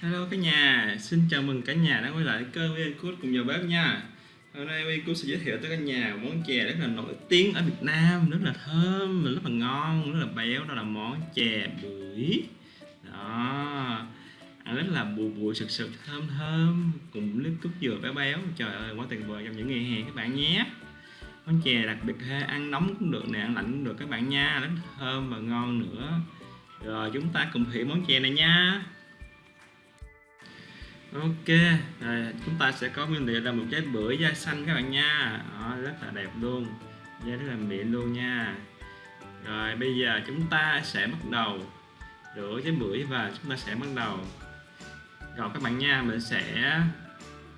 Hello cả nhà, xin chào mừng cả nhà đã quay lại kênh Wecook cùng vào bếp nha. Hôm nay Wecook sẽ giới thiệu tới cả nhà một món chè rất là nổi tiếng ở Việt Nam Rất là thơm, rất là ngon, rất là béo. Đó là món chè bưởi. Đó Ăn rất là bùi bùi sực sực thơm thơm. Cùng nước cốt dừa béo béo. Trời ơi quá tuyệt vời trong những ngày hè các bạn nhé. Món chè đặc biệt ha, ăn nóng cũng được nè, ăn lạnh cũng được các bạn nha. Rất thơm và ngon nữa. Rồi chúng ta cùng thử món chè này nha. Ok, rồi chúng ta sẽ có nguyên liệu là một trái bưởi da xanh các bạn nha. Đó, rất là đẹp luôn. Da rất là mịn luôn nha. Rồi bây giờ chúng ta sẽ bắt đầu rửa trái bưởi và chúng ta sẽ bắt đầu gọt các bạn nha. Mình sẽ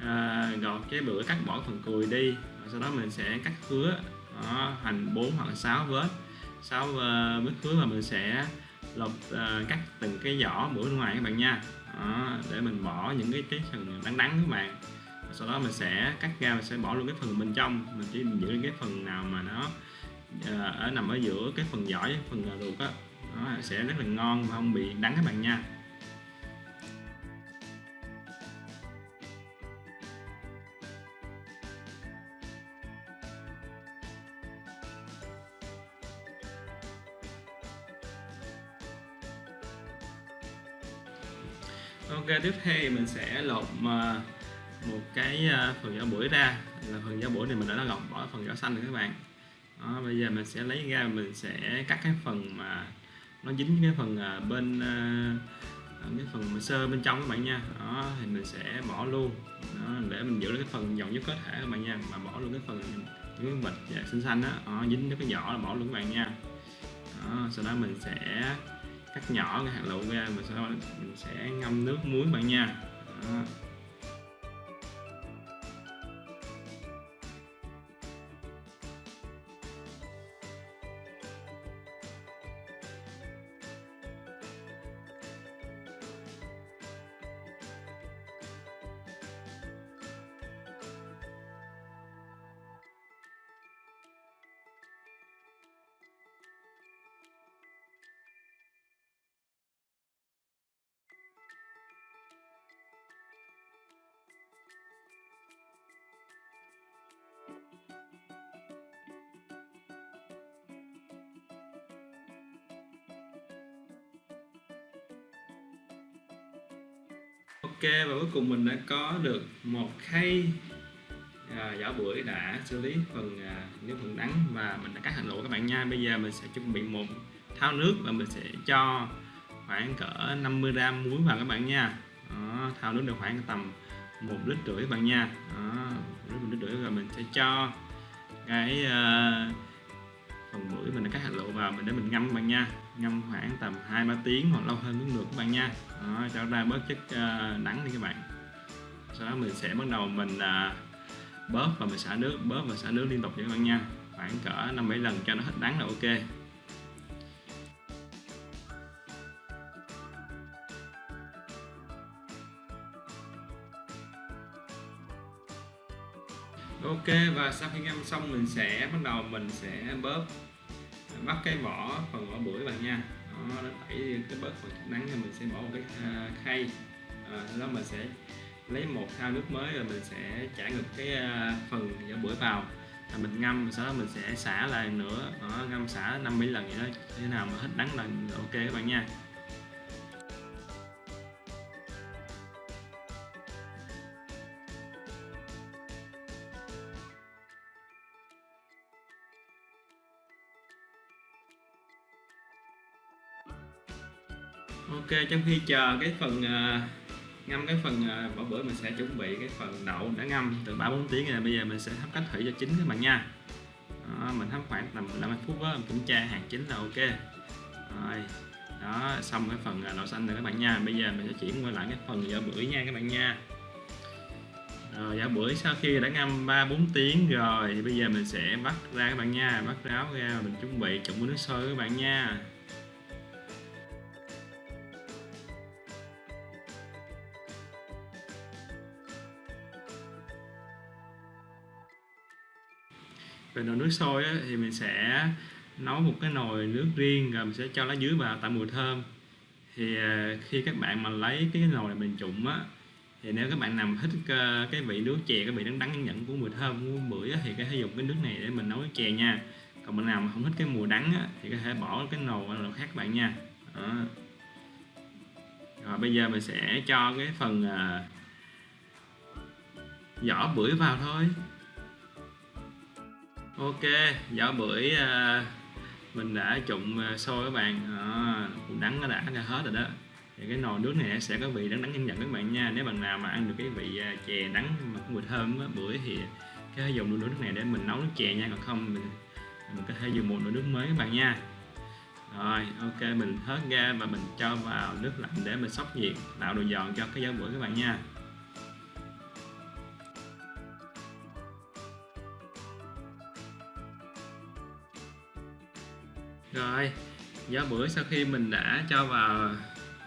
à, gọt trái bưởi cắt bỏ phần cùi đi. Sau đó mình sẽ cắt khứa. Đó, thành 4 hoặc 6 vết. 6 uh, ờ, vết khứa và mình sẽ lột uh, cắt từng cái vỏ bưởi ngoài các bạn nha đó, để mình bỏ những cái cái phần đắng đắng các bạn. Sau đó mình sẽ cắt ra mình sẽ bỏ luôn cái phần bên trong. Mình chỉ giữ cái phần nào mà nó ờ, ở nằm ở giữa cái phần giỏi phần ruột á. Nó sẽ rất là ngon và không bị đắng các bạn nha. Ok tiếp theo mình sẽ lột ờ, một cái ờ, phần vỏ bưởi ra. Là phần vỏ bưởi này mình đã lột bỏ phần vỏ xanh rồi các bạn. Đó, bây giờ mình sẽ lấy ra mình sẽ cắt cái phần mà nó dính cái phần ờ, bên cái phần sơ bên trong các bạn nha. Đó thì mình sẽ bỏ luôn. Đó, để mình giữ cái phần dầu nhất có thể các bạn nha. Mà bỏ luôn cái phần những cái bịch xinh dạ, xanh đó, đó dính cái vỏ là bỏ luôn các bạn nha. Đó, sau đó mình sẽ cắt nhỏ cái hạt lựu ra và sau mình sẽ ngâm nước muối bạn nha đó. Ok và cuối cùng mình đã có được một khay à, vỏ bưởi đã xử lý phần à, nước phần đắng và mình đã cắt hành lộ các bạn nha. Bây giờ mình sẽ chuẩn bị một thao nước và mình sẽ cho khoảng cỡ 50 gram muối vào các bạn nha. Đó, thao nước được khoảng tầm một lít rưỡi các bạn nha. Đó, một lít rưỡi và mình sẽ cho cái à, phần bưởi mình đã cắt hành lựu vào mình để mình ngâm các bạn nha ngâm khoảng tầm hai ba tiếng hoặc lâu hơn cũng được các bạn nha. Đó, cho ra bớt chất ờ, nắng đắng đi các bạn. Sau đó mình sẽ bắt đầu mình bớt bóp và mình xả nước bóp và xả nước liên tục cho các bạn nha. Khoảng cỡ năm bảy lần cho nó hết đắng là ok. Ok và sau khi ngâm xong mình sẽ bắt đầu mình sẽ bóp bắt cái vỏ phần vỏ bưởi bạn nha. Đó, nó tẩy cái bớt phần nắng thì mình sẽ bỏ một cái à, khay. À, đó mình sẽ lấy một thao nước mới rồi mình sẽ chả ngược cái à, phần vỏ bưởi vào. Là mình ngâm sau đó mình sẽ xả lại nữa. Đó, ngâm xả 50 lần vậy đó. Thế nào mà hết nắng là ok các bạn nha. Ok trong khi chờ cái phần uh, ngâm cái phần uh, bỏ bữa mình sẽ chuẩn bị cái phần đậu đã ngâm từ 3 4 tiếng rồi bây giờ mình sẽ hấp cách thủy cho chín các bạn nha. Đó, mình hấp khoảng tầm 15 phút đó mình kiểm tra hạt chín là ok. Rồi đó xong cái phần à, đậu xanh rồi các bạn nha. Bây giờ mình sẽ chuyển qua lại cái phần vỏ bưởi nha các bạn nha. Rồi vỏ bưởi sau khi đã ngâm 3 4 tiếng rồi thì bây giờ mình sẽ bắt ra các bạn nha bắt ráo ra mình chuẩn bị trụng với nước sôi các bạn nha. Về nồi nước sôi á, thì mình sẽ nấu một cái nồi nước riêng rồi mình sẽ cho lá dứa vào tạo mùi thơm. Thì à, khi các bạn mà lấy cái nồi này mình trụng á thì nếu các bạn nằm thích ờ, cái vị nước chè cái vị đắng đắng nhẫn của mùi thơm của bưởi thì có thể dùng cái nước này để mình nấu chè nha. Còn bạn nào mà không thích cái mùi đắng á, thì có thể bỏ cái nồi qua nồi khác các bạn nha. Đó. rồi bây giờ mình sẽ cho cái phần à, uh, vỏ bưởi vào thôi ok vỏ bưởi à, mình đã trụng à, sôi các bạn. À, cũng đắng nó đã ra hết rồi đó. Thì cái nồi nước này sẽ có vị đắng đắng nhân dần các bạn nha. Nếu bạn nào mà ăn được cái vị à, chè đắng mà có mùi thơm á, bưởi thì có thể dùng nồi nước này để mình nấu nước chè nha. Còn không mình mình có thể dùng một nồi nước mới các bạn nha. Rồi ok mình hớt ra và mình cho vào nước lạnh để mình sóc nhiệt tạo độ giòn cho cái giá bưởi các bạn nha. Rồi giá bưởi sau khi mình đã cho vào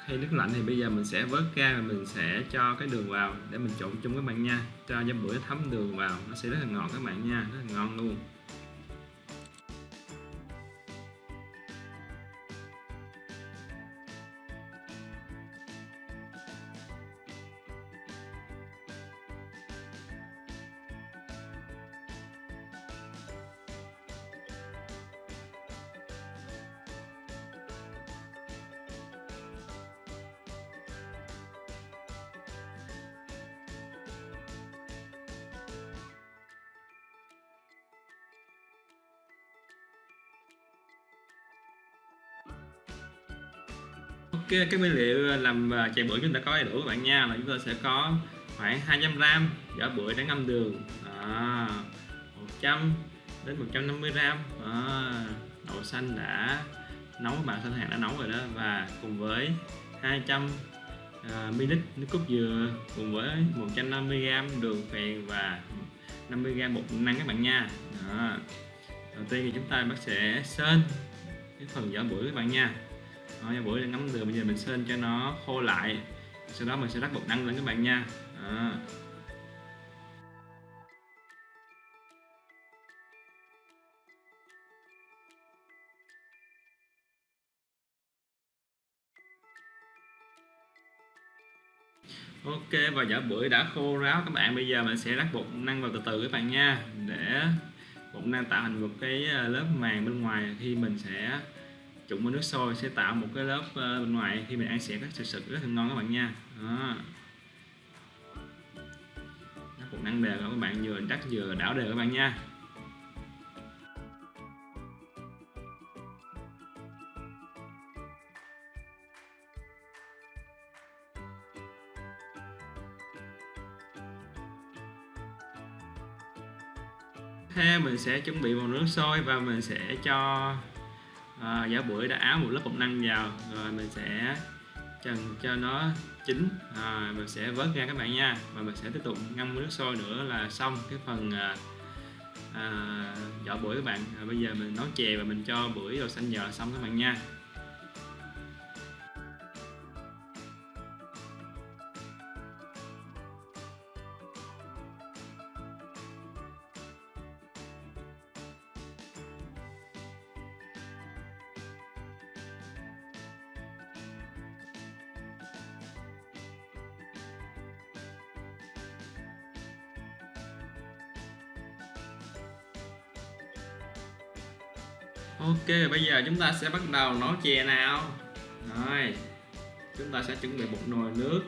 khay nước lạnh thì bây giờ mình sẽ vớt ra và mình sẽ cho cái đường vào để mình trộn chung các bạn nha. Cho giá bưởi thấm đường vào, nó sẽ rất là ngọt các bạn nha, rất là ngon luôn. Cái, cái nguyên liệu làm à, chè bưởi chúng ta có đầy đủ các bạn nha. Là chúng ta sẽ có khoảng 200 gram vỏ bưởi đã ngâm đường. À, 100 đến 150 gram. À, đậu xanh đã nấu bạn xanh hạt đã nấu rồi đó. Và cùng với 200ml à, nước cốt dừa cùng với 150g đường phèn và 50g bột năng các bạn nha. Đó. đầu tiên thì chúng ta bắt sẽ sên cái phần vỏ bưởi các bạn nha đó, vỏ bưởi đang ngấm đường bây giờ mình sên cho nó khô lại. Sau đó mình sẽ rắc bột năng lên các bạn nha. Đó. Ok và vỏ bưởi đã khô ráo các bạn. Bây giờ mình sẽ rắc bột năng vào từ từ các bạn nha. Để bột năng tạo thành một cái à, lớp màng bên ngoài. Khi mình sẽ trụng với nước sôi sẽ tạo một cái lớp ờ, bên ngoài khi mình ăn sẽ có sự sực rất là ngon các bạn nha. Đó. Nó bột năng đều các bạn vừa đắt vừa đảo đều các bạn nha. Theo mình sẽ chuẩn bị một nước sôi và mình sẽ cho à, giả bưởi đã áo một lớp bột năng vào. Rồi mình sẽ trần cho nó chín. À, mình sẽ vớt ra các bạn nha. Và mình sẽ tiếp tục ngâm nước sôi nữa là xong cái phần à, à, vỏ bưởi các bạn. À, bây giờ mình nấu chè và mình cho bưởi rồi xanh dở xong các bạn nha. Ok bây giờ chúng ta sẽ bắt đầu nấu chè nào. Rồi chúng ta sẽ chuẩn bị một nồi nước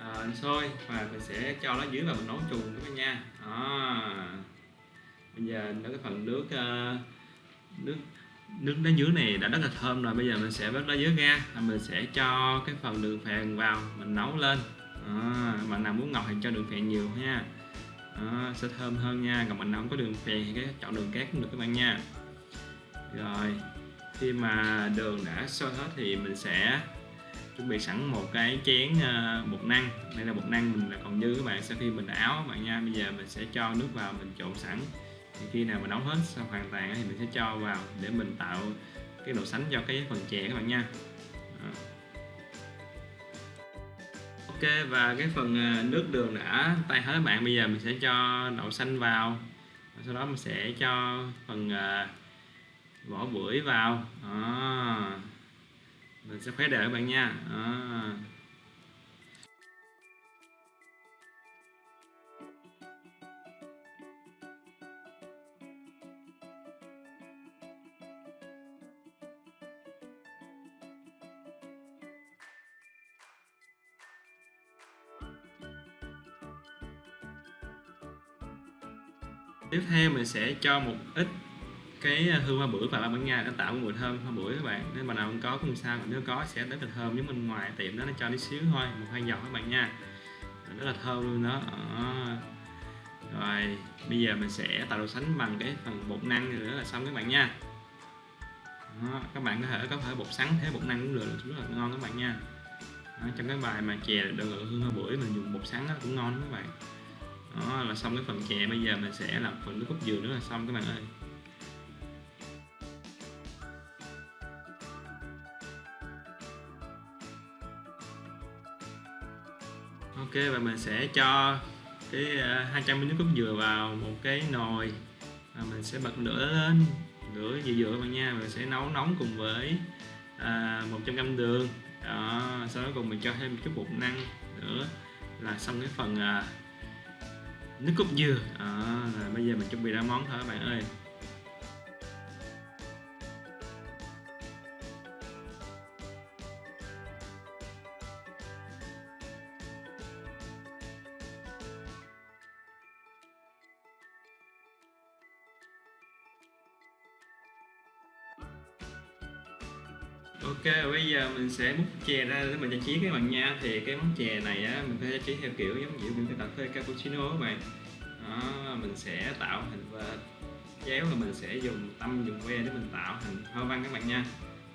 à, sôi và mình sẽ cho nó dưới và mình nấu chung các bạn nha. À. bây giờ nó cái phần nước uh, nước nước đá dưới này đã rất là thơm rồi. Bây giờ mình sẽ vớt đá dưới ra và mình sẽ cho cái phần đường phèn vào mình nấu lên. À, bạn nào muốn ngọt thì cho đường phèn nhiều nha à, sẽ thơm hơn nha. Còn bạn nào không có đường phèn thì cái chọn đường cát cũng được các bạn nha rồi khi mà đường đã sôi hết thì mình sẽ chuẩn bị sẵn một cái chén ờ, bột năng. Đây là bột năng mình là còn dư các bạn sau khi mình đã áo các bạn nha. Bây giờ mình sẽ cho nước vào mình trộn sẵn. Thì khi nào mà nấu hết xong hoàn toàn thì mình sẽ cho vào để mình tạo cái độ sánh cho cái phần chè các bạn nha. Đó. ok và cái phần ờ, nước đường đã tay hết các bạn bây giờ mình sẽ cho đậu xanh vào. Sau đó mình sẽ cho phần uh, vỏ bưởi vào đó. mình sẽ khuấy đều các bạn nha đó. tiếp theo mình sẽ cho một ít cái hương hoa bưởi ba bạn nha nó tạo mùi thơm hoa bưởi các bạn. Nếu mà nào không có cũng sao mà nếu có sẽ rất là thơm giống bên ngoài tiệm đó nó cho tí xíu thôi một hai giọt các bạn nha. Rất là thơm luôn đó. À. rồi bây giờ mình sẽ tạo độ sánh bằng cái phần bột năng nữa là xong các bạn nha. Đó, các bạn có thể có thể bột sắn thế bột năng cũng được rất là ngon các bạn nha. Đó, trong cái bài mà chè được hương hoa bưởi mình dùng bột sắn đó cũng ngon các bạn. Đó là xong cái phần chè bây giờ mình sẽ làm phần nước cốt dừa nữa là xong các bạn ơi. Ok và mình sẽ cho cái à, 200 ml nước cốt dừa vào một cái nồi. Và mình sẽ bật lửa lên lửa dừa dừa bạn nha. Mình sẽ nấu nóng cùng với à, 100 g đường. Đó sau đó cùng mình cho thêm một chút bột năng nữa là xong cái phần à, nước cốt dừa. À, bây giờ mình chuẩn bị ra món thôi các bạn ơi. Ok bây giờ mình sẽ múc chè ra để mình trang trí các bạn nha. Thì cái món chè này á mình phải trang trí theo kiểu giống như những cái cà phê cappuccino các bạn. Đó, mình sẽ tạo hình và chéo là mình sẽ dùng tâm dùng que để mình tạo hình hoa văn các bạn nha.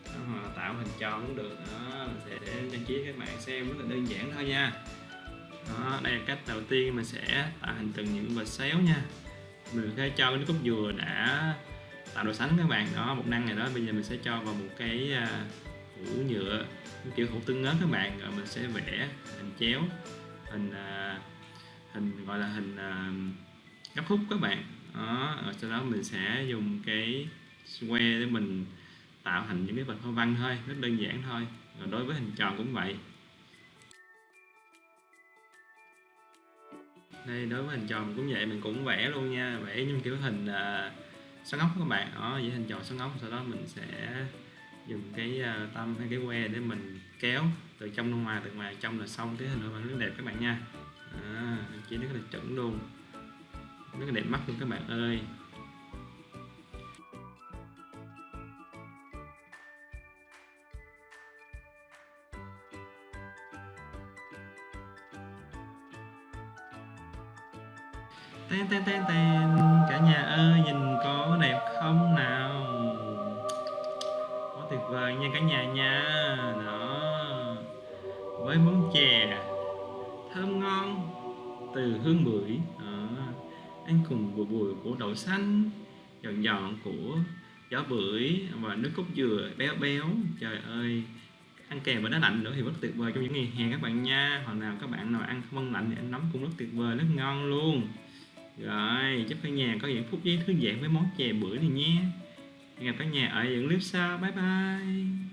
Đó, tạo hình tròn cũng được. Đó mình sẽ trang trí các bạn xem rất là đơn giản thôi nha. Đó đây là cách đầu tiên mình sẽ tạo hình từng những vệt xéo nha. Mình sẽ cho cái nước cốt dừa đã tạo độ sánh các bạn. Đó một năng này đó bây giờ mình sẽ cho vào một cái à, hũ nhựa kiểu hũ tương ớt các bạn. Rồi mình sẽ vẽ hình chéo hình à, hình gọi là hình à, gấp khúc các bạn. Đó rồi sau đó mình sẽ dùng cái que để mình tạo thành những cái vật hoa văn thôi rất đơn giản thôi. Rồi đối với hình tròn cũng vậy. Đây đối với hình tròn cũng vậy mình cũng vẽ luôn nha. Vẽ những kiểu hình uh, xoắn ốc các bạn. Đó vẽ hình tròn xoắn ốc sau đó mình sẽ dùng cái ờ, tâm hay cái que để mình kéo từ trong ra ngoài từ ngoài trong là xong cái hình hoa rất đẹp các bạn nha. À, chỉ rất là chuẩn luôn. Rất là đẹp mắt luôn các bạn ơi. Ten ten ten ten cả nhà ơi, nhìn có đẹp không nào? Quá tuyệt vời nha cả nhà nha. Đó. Với món chè. Thơm ngon. Từ hương bưởi. Đó. ăn cùng bùi bùi của đậu xanh. Giòn giòn của gió bưởi và nước cốt dừa béo béo. Trời ơi. Ăn kèm với đá lạnh nữa thì rất tuyệt vời trong những ngày hè các bạn nha. Hoặc nào các bạn nào ăn không ăn lạnh thì ăn nóng cũng rất tuyệt vời, rất ngon luôn rồi chúc cả nhà có những phút giây thư giãn với món chè bữa này nhé. Hẹn gặp cả nhà ở những clip sau. Bye bye.